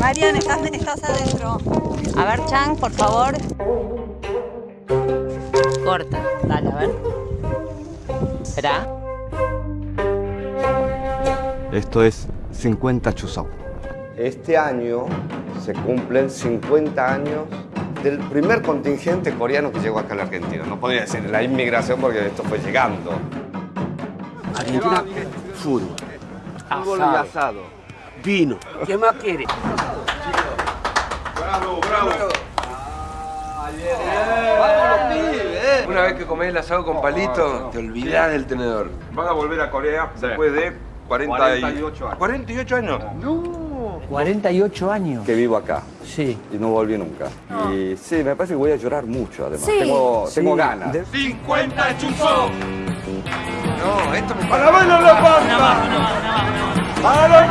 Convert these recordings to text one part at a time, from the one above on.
Marian, estás, estás adentro. A ver, Chang, por favor. Corta. Dale, a ver. Espera. Esto es 50 chusau. Este año se cumplen 50 años del primer contingente coreano que llegó acá a la Argentina. No podría decir la inmigración porque esto fue llegando. Argentina, fútbol. Fútbol y asado. Vino. ¿Qué más quiere? Una vez que comés el asado con palito, te olvidás del tenedor. Van a volver a Corea después de 40 y- 48 años. 48 años. 48 años. Que vivo acá Sí. y no volví nunca. Y sí, me parece que voy a llorar mucho además. Sí. Tengo, tengo Sí. ganas. De- 50 chuzos. No, esto me ¡A la baila la pampa! ¡A la la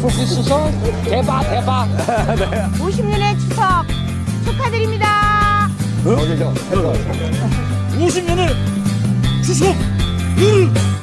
고기 수석 대박 대박 네. 50년의 추석 축하드립니다 응? 50년의 추석 응.